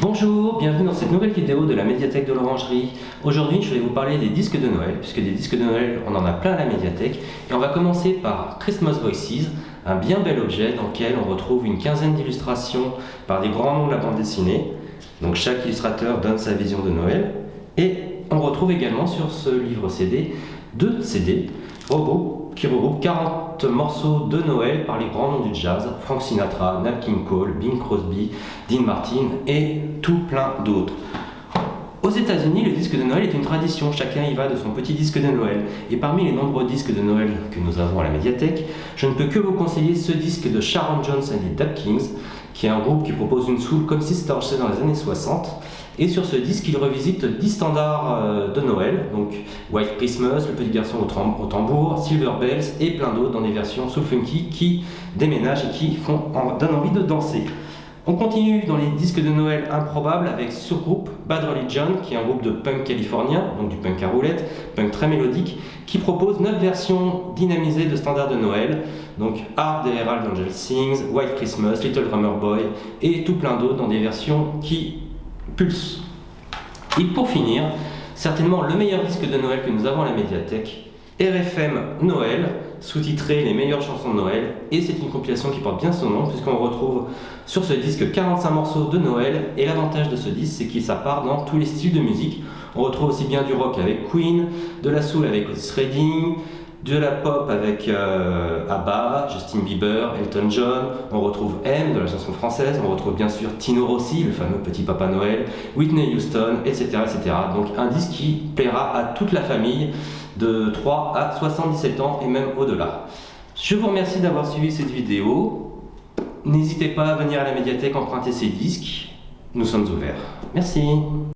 Bonjour, bienvenue dans cette nouvelle vidéo de la médiathèque de l'Orangerie. Aujourd'hui, je vais vous parler des disques de Noël, puisque des disques de Noël, on en a plein à la médiathèque. Et on va commencer par Christmas Voices, un bien bel objet dans lequel on retrouve une quinzaine d'illustrations par des grands noms de la bande dessinée. Donc chaque illustrateur donne sa vision de Noël. Et on retrouve également sur ce livre CD deux CD robots qui regroupent 40 morceaux de Noël par les grands noms du jazz, Frank Sinatra, Nat King Cole, Bing Crosby, Dean Martin et tout plein d'autres. Aux États-Unis, le disque de Noël est une tradition, chacun y va de son petit disque de Noël. Et parmi les nombreux disques de Noël que nous avons à la médiathèque, je ne peux que vous conseiller ce disque de Sharon Jones and the Dap Kings, qui est un groupe qui propose une soul comme si c'était enregistré dans les années 60. Et sur ce disque, il revisite 10 standards euh, de Noël, donc White Christmas, Le Petit Garçon au, tambour, Silver Bells et plein d'autres dans des versions soul funky qui déménagent et qui font, donnent envie de danser. On continue dans les disques de Noël improbables avec ce groupe Bad Religion, qui est un groupe de punk californien, donc du punk à roulette, punk très mélodique, qui propose 9 versions dynamisées de standards de Noël, donc Hard et Herald Angel Sings, White Christmas, Little Drummer Boy et tout plein d'autres dans des versions qui pulsent. Et pour finir, certainement le meilleur disque de Noël que nous avons à la médiathèque, RFM Noël, sous-titré Les meilleures chansons de Noël, et c'est une compilation qui porte bien son nom, puisqu'on retrouve sur ce disque 45 morceaux de Noël, et l'avantage de ce disque, c'est qu'il s'appart dans tous les styles de musique. On retrouve aussi bien du rock avec Queen, de la soul avec Redding, de la pop avec euh, ABBA, Justin Bieber, Elton John, on retrouve M de la chanson française, on retrouve bien sûr Tino Rossi, le fameux petit Papa Noël, Whitney Houston, etc. etc. Donc un disque qui plaira à toute la famille de 3 à 77 ans et même au-delà. Je vous remercie d'avoir suivi cette vidéo. N'hésitez pas à venir à la médiathèque emprunter ces disques. Nous sommes ouverts. Merci.